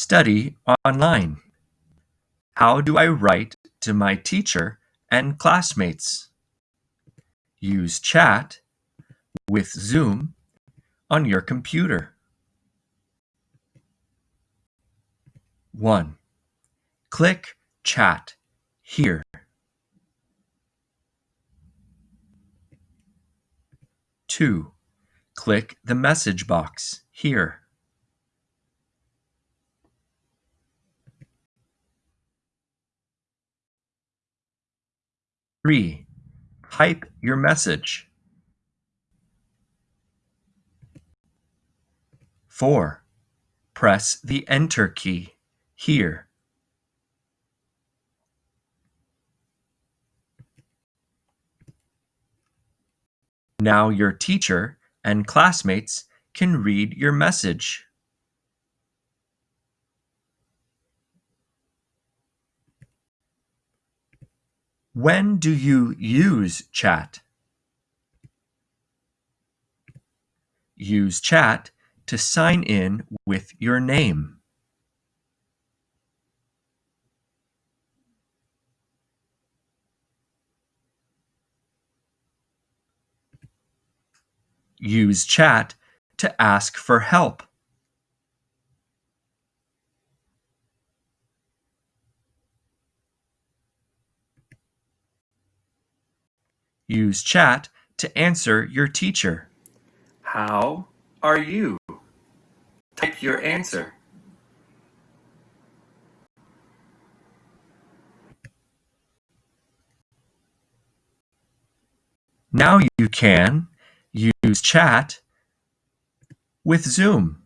Study online. How do I write to my teacher and classmates? Use chat with Zoom on your computer. 1. Click Chat here. 2. Click the message box here. Three, type your message. Four, press the Enter key here. Now your teacher and classmates can read your message. When do you use chat? Use chat to sign in with your name. Use chat to ask for help. Use chat to answer your teacher. How are you? Type your answer. Now you can use chat with Zoom.